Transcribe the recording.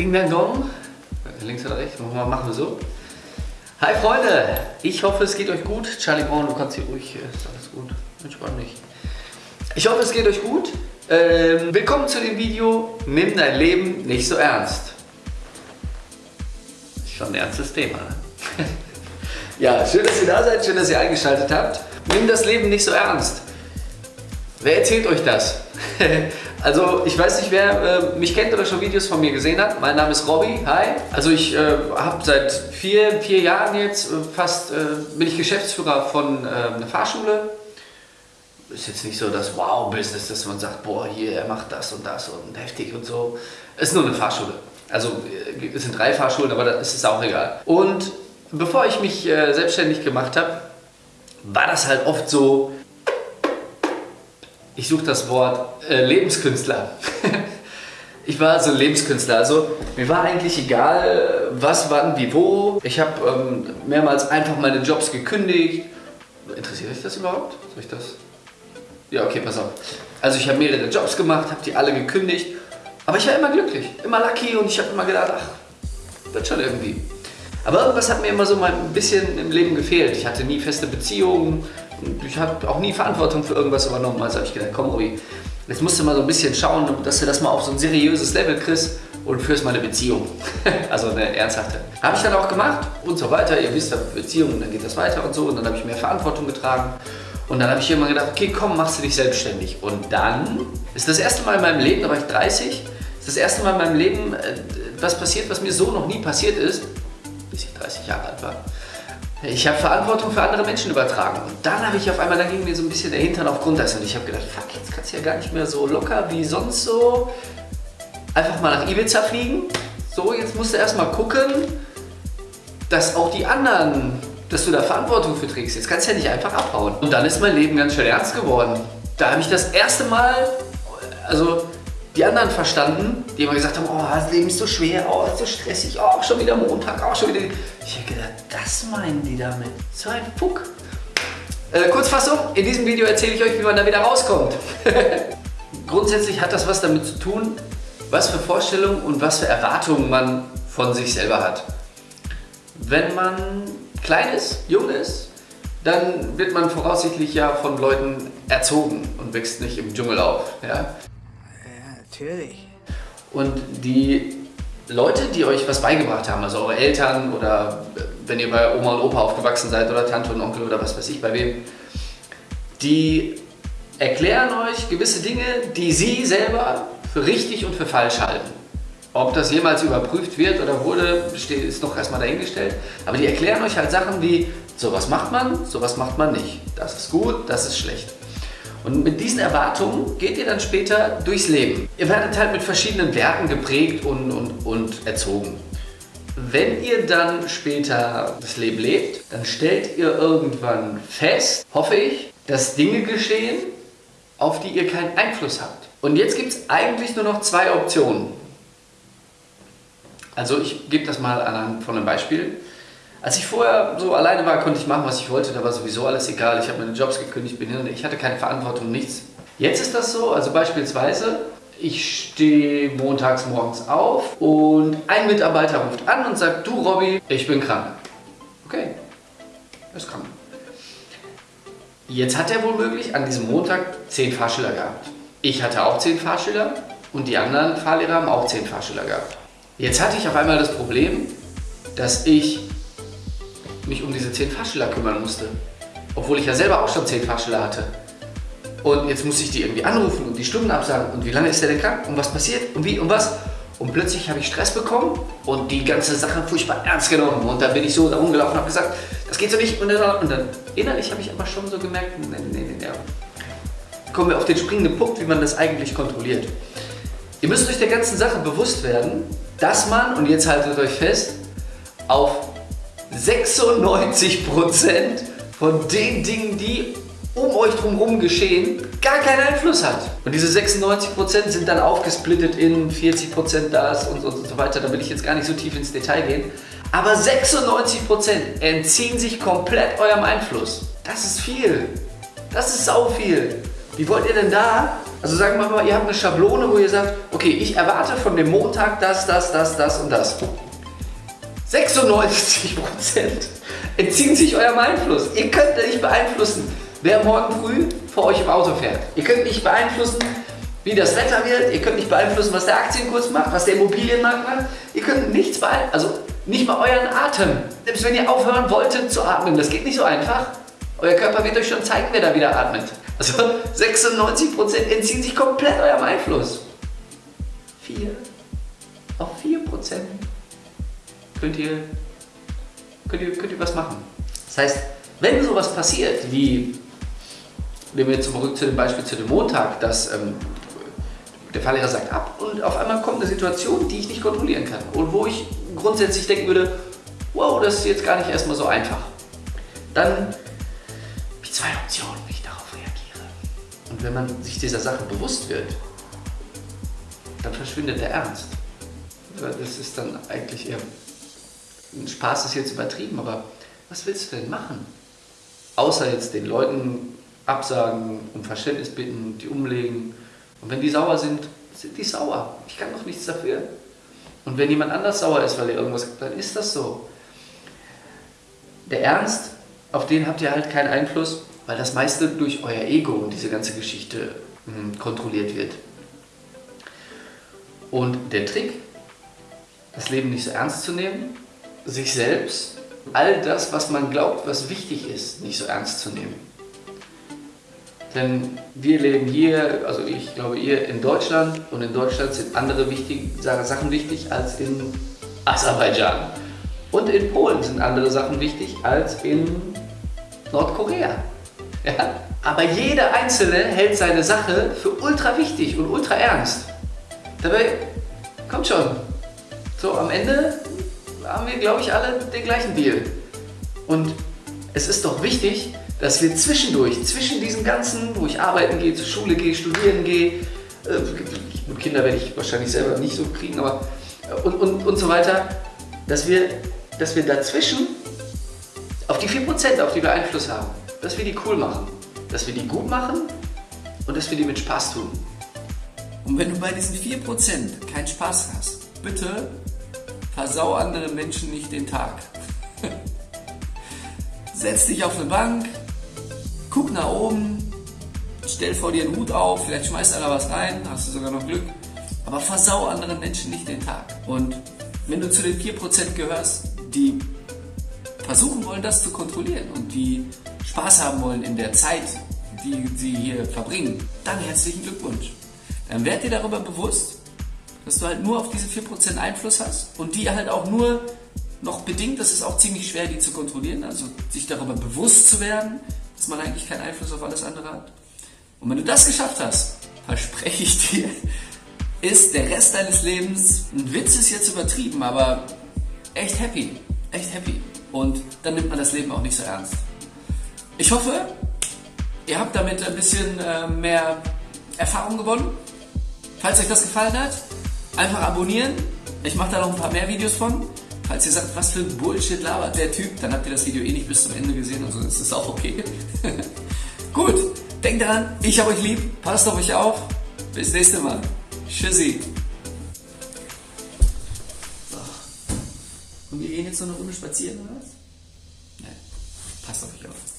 Ding Dang Dong. Links oder rechts? Machen wir, so. Hi Freunde, ich hoffe es geht euch gut. Charlie Brown, du kannst hier ruhig, ist alles gut. Entspann dich. Ich hoffe es geht euch gut. Ähm, willkommen zu dem Video Nimm dein Leben nicht so ernst. Ist schon ein ernstes Thema. Ne? ja, schön, dass ihr da seid, schön, dass ihr eingeschaltet habt. Nimm das Leben nicht so ernst. Wer erzählt euch das? also ich weiß nicht, wer äh, mich kennt oder schon Videos von mir gesehen hat. Mein Name ist Robby. Hi. Also ich äh, habe seit vier, vier Jahren jetzt äh, fast, äh, bin ich Geschäftsführer von ähm, einer Fahrschule. Ist jetzt nicht so das Wow-Business, dass man sagt, boah, hier, er macht das und das und heftig und so. Es ist nur eine Fahrschule. Also äh, es sind drei Fahrschulen, aber das ist auch egal. Und bevor ich mich äh, selbstständig gemacht habe, war das halt oft so, ich suche das Wort äh, Lebenskünstler. ich war so ein Lebenskünstler. Also mir war eigentlich egal, was, wann, wie, wo. Ich habe ähm, mehrmals einfach meine Jobs gekündigt. Interessiert euch das überhaupt? Soll ich das? Ja, okay, pass auf. Also ich habe mehrere Jobs gemacht, habe die alle gekündigt. Aber ich war immer glücklich, immer lucky und ich habe immer gedacht, ach, wird schon irgendwie. Aber irgendwas hat mir immer so mal ein bisschen im Leben gefehlt. Ich hatte nie feste Beziehungen, ich habe auch nie Verantwortung für irgendwas übernommen. Also habe ich gedacht, komm Robi, jetzt musst du mal so ein bisschen schauen, dass du das mal auf so ein seriöses Level kriegst und führst mal eine Beziehung. also eine ernsthafte. Habe ich dann auch gemacht und so weiter. Ihr wisst ja, Beziehungen, dann geht das weiter und so. Und dann habe ich mehr Verantwortung getragen. Und dann habe ich immer gedacht, okay, komm, machst du dich selbstständig. Und dann ist das erste Mal in meinem Leben, da war ich 30, ist das erste Mal in meinem Leben äh, was passiert, was mir so noch nie passiert ist, bis ich 30 Jahre alt war. Ich habe Verantwortung für andere Menschen übertragen. Und dann habe ich auf einmal, dann ging mir so ein bisschen der Hintern auf Grundeis und ich habe gedacht, fuck, jetzt kannst du ja gar nicht mehr so locker wie sonst so einfach mal nach Ibiza fliegen. So, jetzt musst du erstmal gucken, dass auch die anderen, dass du da Verantwortung für trägst. Jetzt kannst du ja nicht einfach abhauen. Und dann ist mein Leben ganz schön ernst geworden. Da habe ich das erste Mal, also die anderen verstanden, die immer gesagt haben, oh, das Leben ist so schwer, oh, ist so stressig, oh, schon wieder Montag, oh, schon wieder... Ich habe gedacht, das meinen die damit. So ein Fuck. Äh, Kurzfassung, in diesem Video erzähle ich euch, wie man da wieder rauskommt. Grundsätzlich hat das was damit zu tun, was für Vorstellungen und was für Erwartungen man von sich selber hat. Wenn man klein ist, jung ist, dann wird man voraussichtlich ja von Leuten erzogen und wächst nicht im Dschungel auf. Ja? Natürlich. Und die Leute, die euch was beigebracht haben, also eure Eltern oder wenn ihr bei Oma und Opa aufgewachsen seid oder Tante und Onkel oder was weiß ich bei wem, die erklären euch gewisse Dinge, die sie selber für richtig und für falsch halten. Ob das jemals überprüft wird oder wurde, ist noch erstmal dahingestellt. Aber die erklären euch halt Sachen wie, sowas macht man, sowas macht man nicht. Das ist gut, das ist schlecht. Und mit diesen Erwartungen geht ihr dann später durchs Leben. Ihr werdet halt mit verschiedenen Werten geprägt und, und, und erzogen. Wenn ihr dann später das Leben lebt, dann stellt ihr irgendwann fest, hoffe ich, dass Dinge geschehen, auf die ihr keinen Einfluss habt. Und jetzt gibt es eigentlich nur noch zwei Optionen. Also ich gebe das mal anhand von einem Beispiel. Als ich vorher so alleine war, konnte ich machen, was ich wollte. Da war sowieso alles egal. Ich habe meine Jobs gekündigt, bin hin ich hatte keine Verantwortung, nichts. Jetzt ist das so, also beispielsweise, ich stehe montags morgens auf und ein Mitarbeiter ruft an und sagt, du Robby, ich bin krank. Okay, er ist krank. Jetzt hat er womöglich an diesem Montag zehn Fahrschüler gehabt. Ich hatte auch zehn Fahrschüler und die anderen Fahrlehrer haben auch zehn Fahrschüler gehabt. Jetzt hatte ich auf einmal das Problem, dass ich mich um diese 10 Fahrschüler kümmern musste. Obwohl ich ja selber auch schon 10 Fahrschüler hatte. Und jetzt muss ich die irgendwie anrufen und die Stunden absagen. Und wie lange ist der denn krank? Und was passiert? Und wie? Und was? Und plötzlich habe ich Stress bekommen und die ganze Sache furchtbar ernst genommen. Und dann bin ich so da rumgelaufen und habe gesagt, das geht so nicht. Und dann, und dann innerlich habe ich aber schon so gemerkt, nee, nee, nee, nee. Kommen wir auf den springenden Punkt, wie man das eigentlich kontrolliert. Ihr müsst euch der ganzen Sache bewusst werden, dass man, und jetzt haltet euch fest, auf 96% von den Dingen, die um euch drumherum geschehen, gar keinen Einfluss hat. Und diese 96% sind dann aufgesplittet in 40% das und, und so weiter. Da will ich jetzt gar nicht so tief ins Detail gehen. Aber 96% entziehen sich komplett eurem Einfluss. Das ist viel. Das ist sau viel. Wie wollt ihr denn da Also sagen wir mal, ihr habt eine Schablone, wo ihr sagt, okay, ich erwarte von dem Montag das, das, das, das und das. 96% entziehen sich eurem Einfluss. Ihr könnt nicht beeinflussen, wer morgen früh vor euch im Auto fährt. Ihr könnt nicht beeinflussen, wie das Wetter wird. Ihr könnt nicht beeinflussen, was der Aktienkurs macht, was der Immobilienmarkt macht. Ihr könnt nichts beeinflussen, also nicht mal euren Atem. Selbst wenn ihr aufhören wolltet zu atmen, das geht nicht so einfach. Euer Körper wird euch schon zeigen, wer da wieder atmet. Also 96% entziehen sich komplett eurem Einfluss. 4 auf 4% könnt ihr, könnt, ihr, könnt ihr was machen. Das heißt, wenn sowas passiert, wie, nehmen wir jetzt zurück zu dem Beispiel zu dem Montag, dass ähm, der Fahrlehrer sagt ab und auf einmal kommt eine Situation, die ich nicht kontrollieren kann und wo ich grundsätzlich denken würde, wow, das ist jetzt gar nicht erstmal so einfach. Dann habe ich zwei Optionen, wie ich darauf reagiere. Und wenn man sich dieser Sache bewusst wird, dann verschwindet der Ernst. Das ist dann eigentlich eher Spaß ist jetzt übertrieben, aber was willst du denn machen? Außer jetzt den Leuten absagen, um Verständnis bitten, die umlegen. Und wenn die sauer sind, sind die sauer. Ich kann doch nichts dafür. Und wenn jemand anders sauer ist, weil er irgendwas dann ist das so. Der Ernst, auf den habt ihr halt keinen Einfluss, weil das meiste durch euer Ego und diese ganze Geschichte hm, kontrolliert wird. Und der Trick, das Leben nicht so ernst zu nehmen, sich selbst, all das, was man glaubt, was wichtig ist, nicht so ernst zu nehmen. Denn wir leben hier, also ich glaube ihr in Deutschland und in Deutschland sind andere wichtig, Sachen wichtig als in Aserbaidschan. Und in Polen sind andere Sachen wichtig als in Nordkorea. Ja? Aber jeder Einzelne hält seine Sache für ultra wichtig und ultra ernst. Dabei, kommt schon, so am Ende haben wir, glaube ich, alle den gleichen Deal. Und es ist doch wichtig, dass wir zwischendurch, zwischen diesen ganzen, wo ich arbeiten gehe, zur Schule gehe, studieren gehe, äh, Kinder werde ich wahrscheinlich selber nicht so kriegen, aber äh, und, und, und so weiter, dass wir, dass wir dazwischen auf die 4%, auf die wir Einfluss haben, dass wir die cool machen, dass wir die gut machen und dass wir die mit Spaß tun. Und wenn du bei diesen 4% keinen Spaß hast, bitte versau anderen Menschen nicht den Tag. Setz dich auf eine Bank, guck nach oben, stell vor dir einen Hut auf, vielleicht schmeißt einer was rein, hast du sogar noch Glück. Aber versau anderen Menschen nicht den Tag. Und wenn du zu den 4% gehörst, die versuchen wollen, das zu kontrollieren und die Spaß haben wollen in der Zeit, die sie hier verbringen, dann herzlichen Glückwunsch. Dann werd dir darüber bewusst, dass du halt nur auf diese 4% Einfluss hast und die halt auch nur noch bedingt, das ist auch ziemlich schwer, die zu kontrollieren, also sich darüber bewusst zu werden, dass man eigentlich keinen Einfluss auf alles andere hat. Und wenn du das geschafft hast, verspreche ich dir, ist der Rest deines Lebens, ein Witz ist jetzt übertrieben, aber echt happy, echt happy. Und dann nimmt man das Leben auch nicht so ernst. Ich hoffe, ihr habt damit ein bisschen äh, mehr Erfahrung gewonnen. Falls euch das gefallen hat, Einfach abonnieren. Ich mache da noch ein paar mehr Videos von. Falls ihr sagt, was für ein Bullshit labert der Typ, dann habt ihr das Video eh nicht bis zum Ende gesehen, also ist es auch okay. Gut, denkt daran, ich habe euch lieb, passt auf euch auf. Bis nächste Mal. Tschüssi. So. Und wir gehen jetzt noch eine Runde spazieren, oder was? Nein, passt auf euch auf.